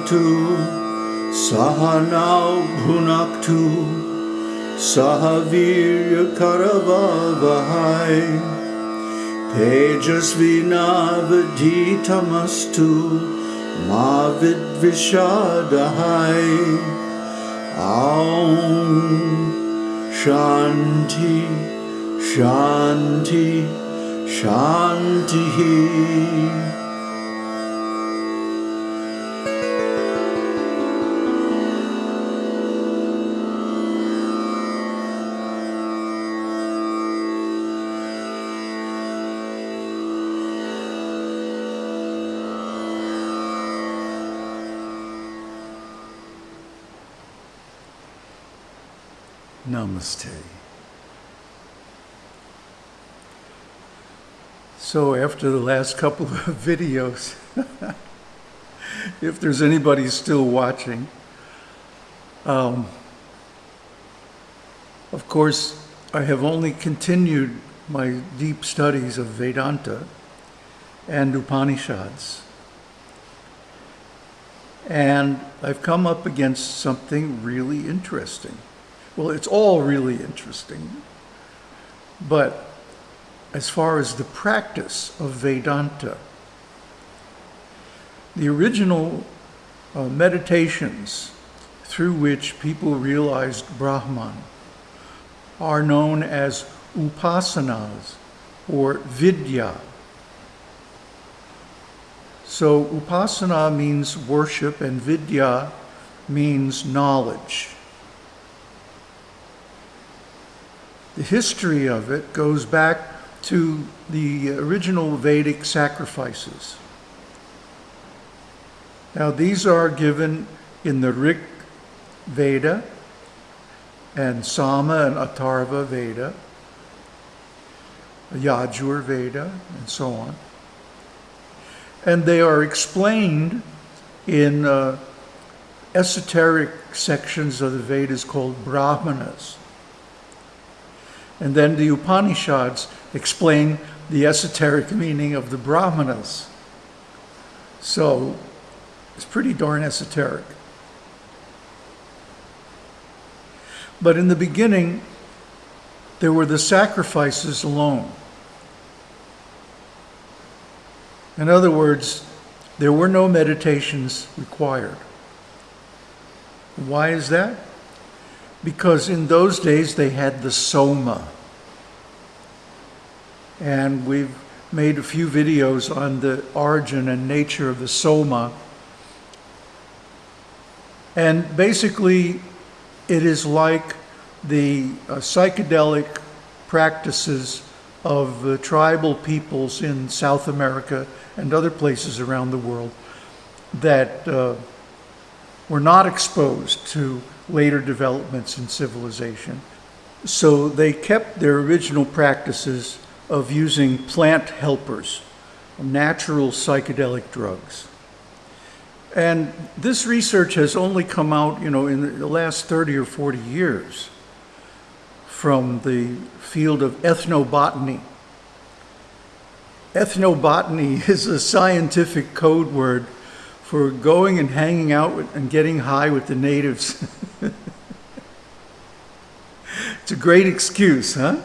भवतु सहनौ भुनक्तु सह वीर्यकरवहै तेजस्विनावधीतमस्तु मा विद्विषादहै ॐ शान्ति शान्ति शान्तिः Namaste. So after the last couple of videos, if there's anybody still watching, um, of course, I have only continued my deep studies of Vedanta and Upanishads. And I've come up against something really interesting. Well, it's all really interesting. But as far as the practice of Vedanta, the original uh, meditations through which people realized Brahman are known as upasanas or vidya. So upasana means worship and vidya means knowledge. The history of it goes back to the original Vedic sacrifices. Now these are given in the Rig Veda and Sama and Atharva Veda, Yajur Veda, and so on. And they are explained in uh, esoteric sections of the Vedas called Brahmanas. And then the Upanishads explain the esoteric meaning of the Brahmanas. So it's pretty darn esoteric. But in the beginning, there were the sacrifices alone. In other words, there were no meditations required. Why is that? Because in those days they had the soma. And we've made a few videos on the origin and nature of the soma. And basically, it is like the uh, psychedelic practices of the tribal peoples in South America and other places around the world that uh, were not exposed to later developments in civilization. So they kept their original practices of using plant helpers, natural psychedelic drugs. And this research has only come out, you know, in the last 30 or 40 years from the field of ethnobotany. Ethnobotany is a scientific code word for going and hanging out with, and getting high with the natives. it's a great excuse, huh?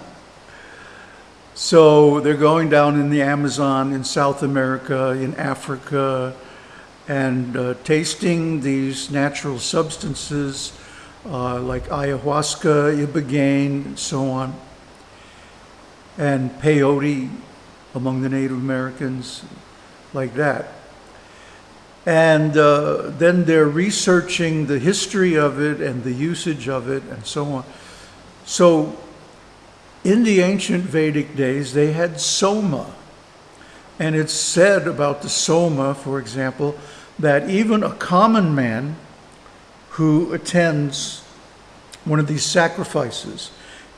So they're going down in the Amazon, in South America, in Africa, and uh, tasting these natural substances uh, like ayahuasca, ibogaine, and so on, and peyote among the Native Americans, like that. And uh, then they're researching the history of it and the usage of it and so on. So in the ancient Vedic days, they had soma. And it's said about the soma, for example, that even a common man who attends one of these sacrifices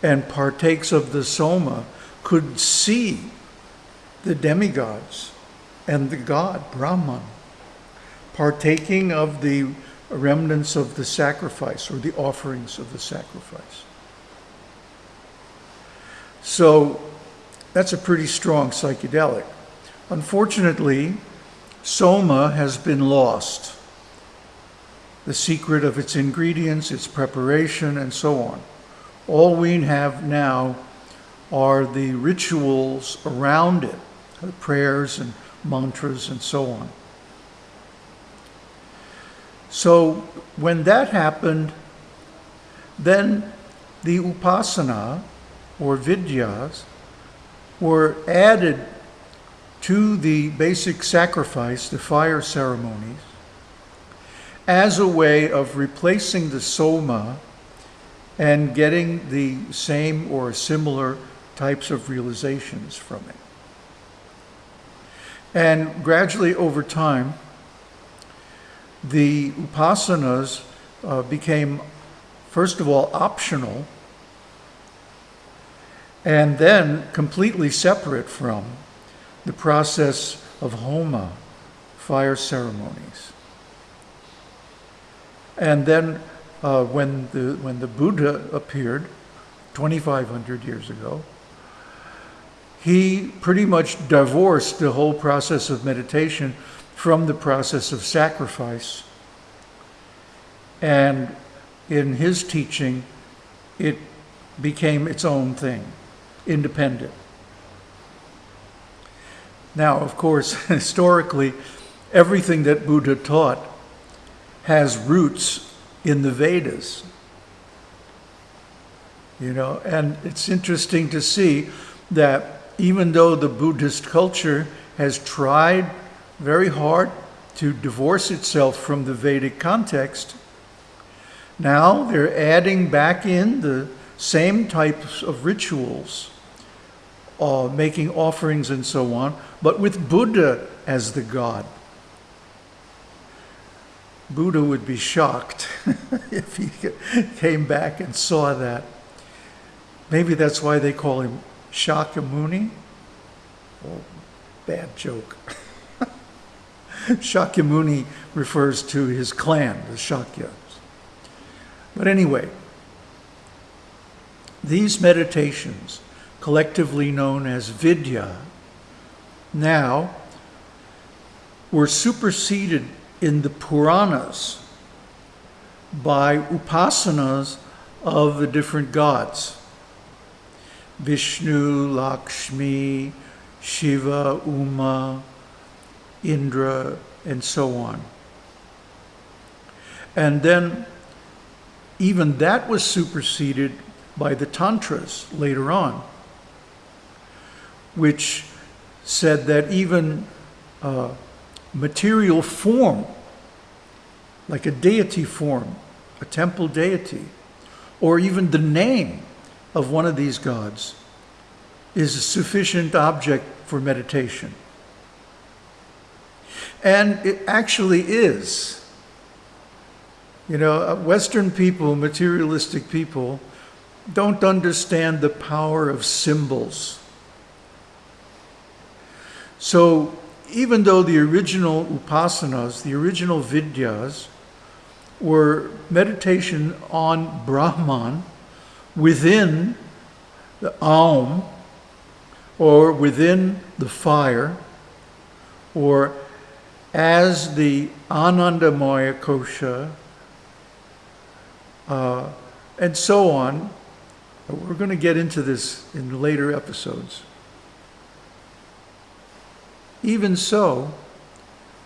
and partakes of the soma could see the demigods and the god, Brahman partaking of the remnants of the sacrifice or the offerings of the sacrifice. So that's a pretty strong psychedelic. Unfortunately, soma has been lost the secret of its ingredients, its preparation, and so on. All we have now are the rituals around it, the prayers and mantras and so on. So when that happened, then the upasana or vidyas were added to the basic sacrifice, the fire ceremonies, as a way of replacing the soma and getting the same or similar types of realizations from it. And gradually over time, the upasanas uh, became, first of all, optional, and then completely separate from the process of homa, fire ceremonies. And then uh, when, the, when the Buddha appeared 2,500 years ago, he pretty much divorced the whole process of meditation from the process of sacrifice. And in his teaching, it became its own thing, independent. Now, of course, historically, everything that Buddha taught has roots in the Vedas. You know, and it's interesting to see that even though the Buddhist culture has tried very hard to divorce itself from the Vedic context. Now they're adding back in the same types of rituals, uh, making offerings and so on, but with Buddha as the god. Buddha would be shocked if he came back and saw that. Maybe that's why they call him Shakyamuni. Oh, bad joke. Shakyamuni refers to his clan, the Shakyas. But anyway, these meditations, collectively known as Vidya, now were superseded in the Puranas by upasanas of the different gods. Vishnu, Lakshmi, Shiva, Uma, Indra, and so on. And then even that was superseded by the Tantras later on, which said that even uh, material form, like a deity form, a temple deity, or even the name of one of these gods, is a sufficient object for meditation. And it actually is. You know, uh, Western people, materialistic people, don't understand the power of symbols. So even though the original upasanas, the original vidyas, were meditation on Brahman within the Aum, or within the fire, or as the Anandamaya Kosha, uh, and so on. We're going to get into this in later episodes. Even so,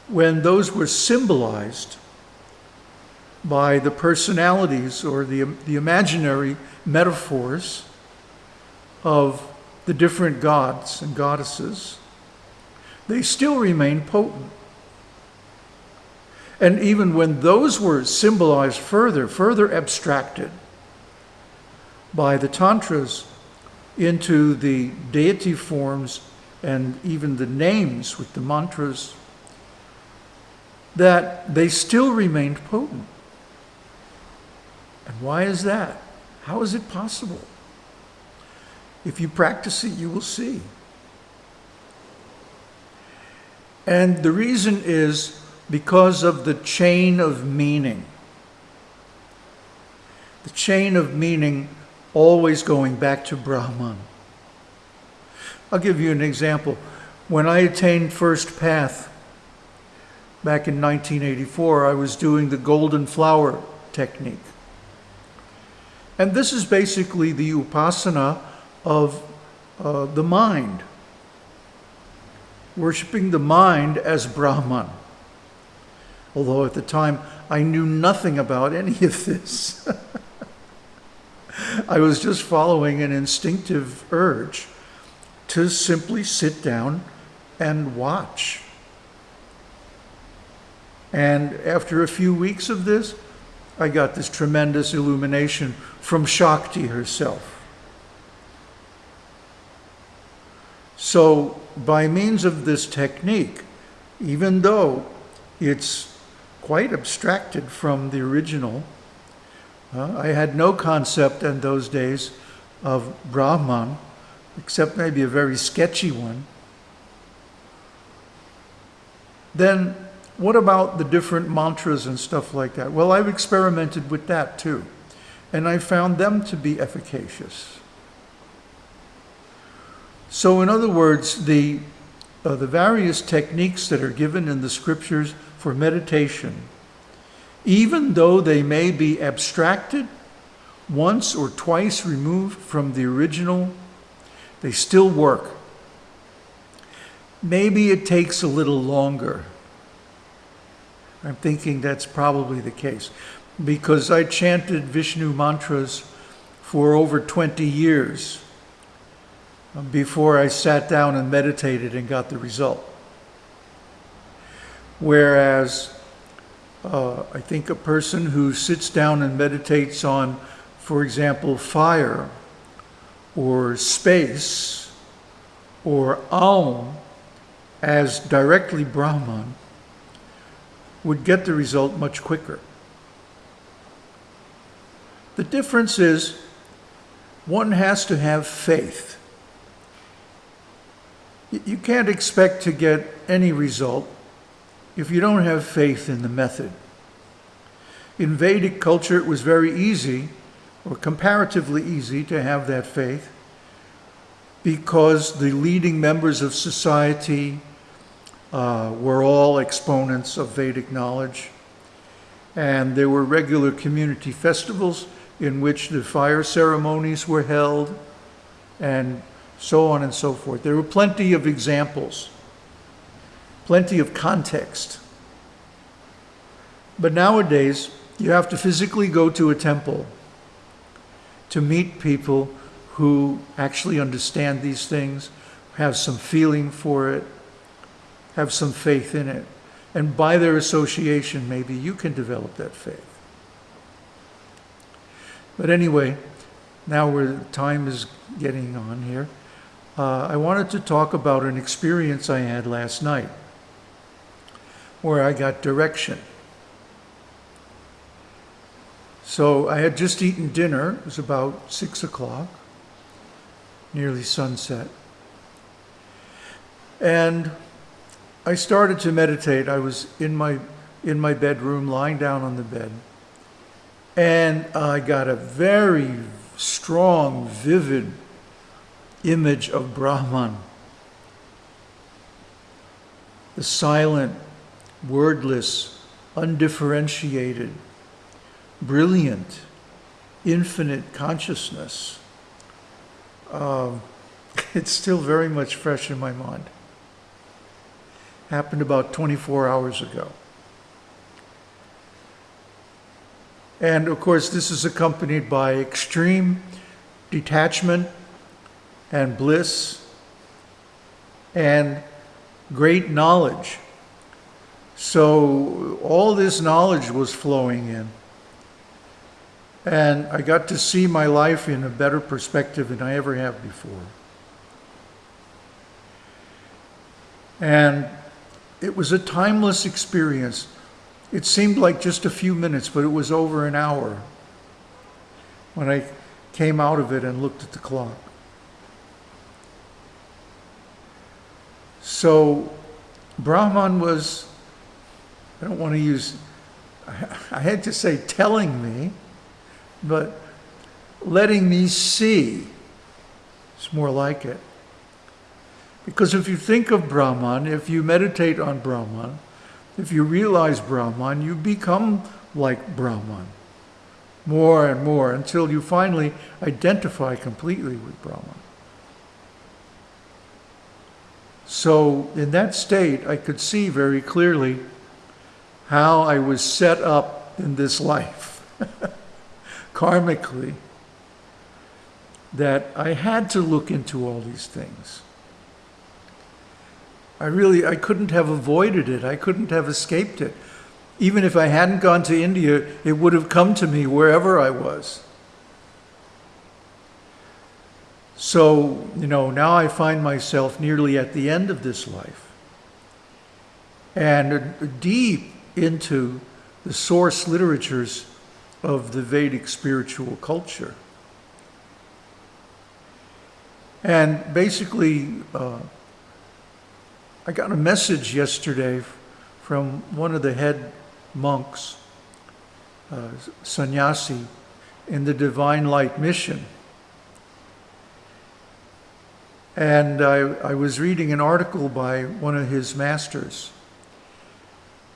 when those were symbolized by the personalities or the, the imaginary metaphors of the different gods and goddesses, they still remain potent. And even when those were symbolized further, further abstracted by the Tantras into the deity forms and even the names with the mantras, that they still remained potent. And why is that? How is it possible? If you practice it, you will see. And the reason is because of the chain of meaning. The chain of meaning always going back to Brahman. I'll give you an example. When I attained first path, back in 1984, I was doing the golden flower technique. And this is basically the upasana of uh, the mind, worshiping the mind as Brahman. Although at the time I knew nothing about any of this. I was just following an instinctive urge to simply sit down and watch. And after a few weeks of this, I got this tremendous illumination from Shakti herself. So, by means of this technique, even though it's quite abstracted from the original, uh, I had no concept in those days of Brahman, except maybe a very sketchy one. Then what about the different mantras and stuff like that? Well, I've experimented with that too, and I found them to be efficacious. So in other words, the, uh, the various techniques that are given in the scriptures for meditation, even though they may be abstracted, once or twice removed from the original, they still work. Maybe it takes a little longer. I'm thinking that's probably the case because I chanted Vishnu mantras for over 20 years before I sat down and meditated and got the result. Whereas uh, I think a person who sits down and meditates on, for example, fire or space or Aum as directly Brahman would get the result much quicker. The difference is one has to have faith. You can't expect to get any result if you don't have faith in the method. In Vedic culture, it was very easy, or comparatively easy, to have that faith because the leading members of society uh, were all exponents of Vedic knowledge. And there were regular community festivals in which the fire ceremonies were held and so on and so forth. There were plenty of examples, plenty of context. But nowadays, you have to physically go to a temple to meet people who actually understand these things, have some feeling for it, have some faith in it. And by their association, maybe you can develop that faith. But anyway, now where time is getting on here, uh, I wanted to talk about an experience I had last night where I got direction. So I had just eaten dinner. It was about six o'clock, nearly sunset. And I started to meditate. I was in my, in my bedroom, lying down on the bed. And I got a very strong, vivid image of Brahman. The silent, wordless, undifferentiated, brilliant, infinite consciousness. Uh, it's still very much fresh in my mind happened about 24 hours ago. And of course, this is accompanied by extreme detachment and bliss and great knowledge. So all this knowledge was flowing in. And I got to see my life in a better perspective than I ever have before. And it was a timeless experience. It seemed like just a few minutes, but it was over an hour when I came out of it and looked at the clock. So Brahman was, I don't want to use, I had to say telling me, but letting me see. It's more like it. Because if you think of Brahman, if you meditate on Brahman, if you realize Brahman, you become like Brahman more and more until you finally identify completely with Brahman. So, in that state, I could see very clearly how I was set up in this life, karmically, that I had to look into all these things. I really, I couldn't have avoided it. I couldn't have escaped it. Even if I hadn't gone to India, it would have come to me wherever I was. So, you know, now I find myself nearly at the end of this life and deep into the source literatures of the Vedic spiritual culture. And basically, uh, I got a message yesterday from one of the head monks, uh, sannyasi, in the Divine Light Mission. And I, I was reading an article by one of his masters.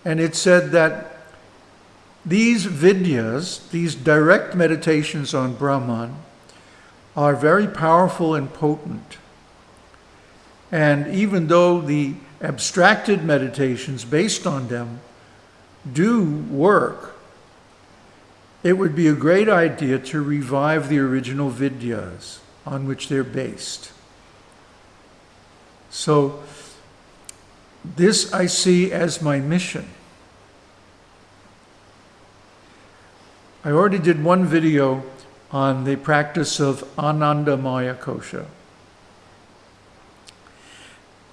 And it said that these vidyas, these direct meditations on Brahman, are very powerful and potent. And even though the abstracted meditations based on them do work, it would be a great idea to revive the original vidyas on which they're based. So, this I see as my mission. I already did one video on the practice of Anandamaya Kosha.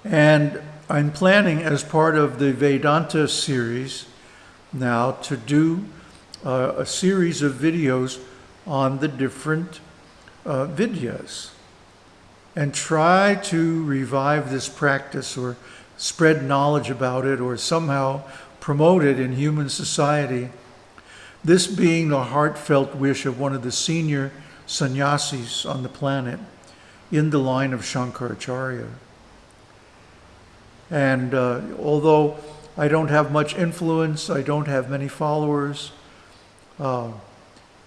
And I'm planning, as part of the Vedanta series, now to do uh, a series of videos on the different uh, vidyas and try to revive this practice or spread knowledge about it or somehow promote it in human society. This being the heartfelt wish of one of the senior sannyasis on the planet in the line of Shankaracharya. And uh, although I don't have much influence. I don't have many followers. Uh,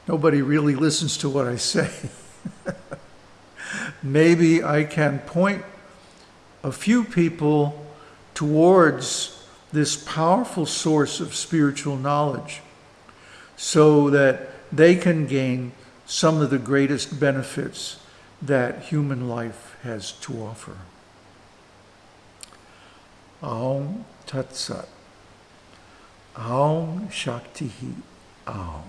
nobody really listens to what I say. Maybe I can point a few people towards this powerful source of spiritual knowledge so that they can gain some of the greatest benefits that human life has to offer. Aum Tat Sat. Aum Shakti Aum.